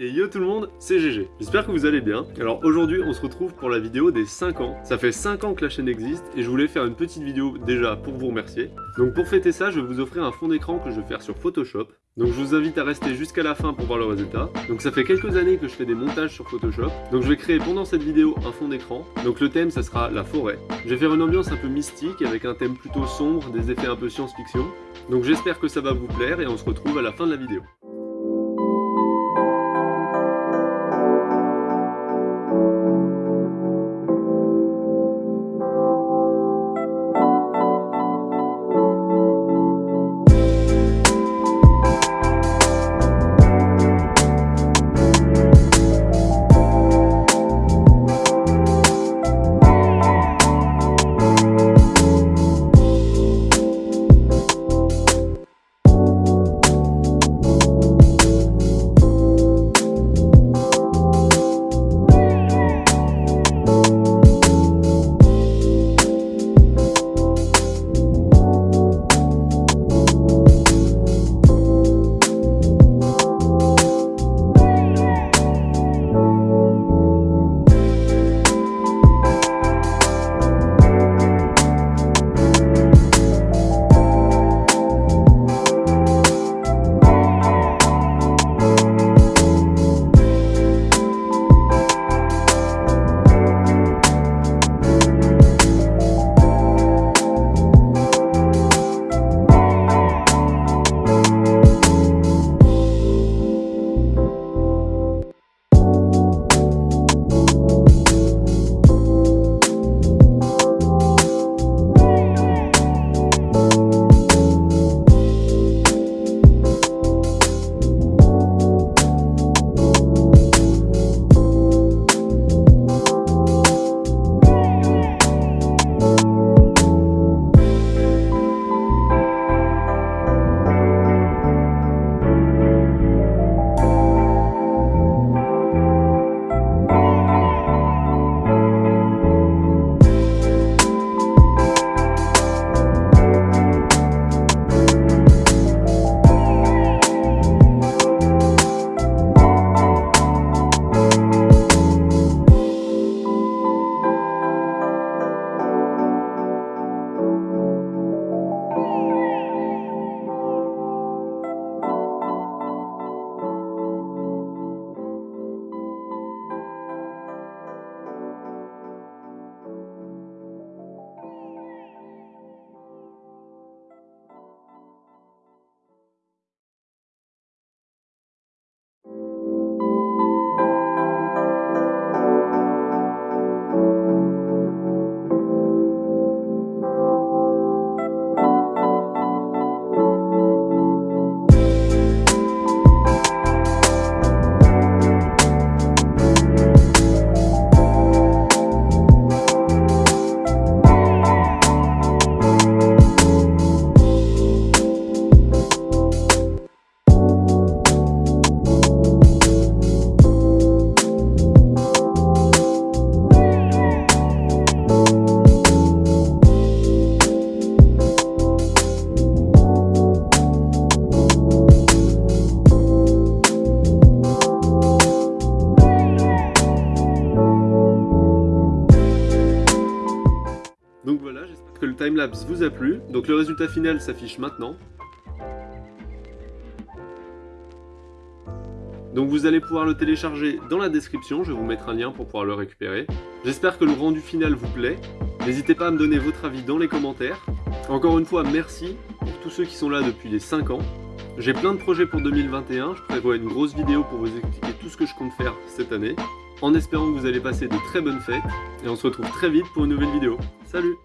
Et yo tout le monde, c'est GG. J'espère que vous allez bien. Alors aujourd'hui, on se retrouve pour la vidéo des 5 ans. Ça fait 5 ans que la chaîne existe et je voulais faire une petite vidéo déjà pour vous remercier. Donc pour fêter ça, je vais vous offrir un fond d'écran que je vais faire sur Photoshop. Donc je vous invite à rester jusqu'à la fin pour voir le résultat. Donc ça fait quelques années que je fais des montages sur Photoshop. Donc je vais créer pendant cette vidéo un fond d'écran. Donc le thème, ça sera la forêt. Je vais faire une ambiance un peu mystique avec un thème plutôt sombre, des effets un peu science-fiction. Donc j'espère que ça va vous plaire et on se retrouve à la fin de la vidéo. Timelapse vous a plu. Donc le résultat final s'affiche maintenant. Donc vous allez pouvoir le télécharger dans la description, je vais vous mettre un lien pour pouvoir le récupérer. J'espère que le rendu final vous plaît. N'hésitez pas à me donner votre avis dans les commentaires. Encore une fois, merci pour tous ceux qui sont là depuis les 5 ans. J'ai plein de projets pour 2021, je prévois une grosse vidéo pour vous expliquer tout ce que je compte faire cette année en espérant que vous allez passer de très bonnes fêtes, et on se retrouve très vite pour une nouvelle vidéo. Salut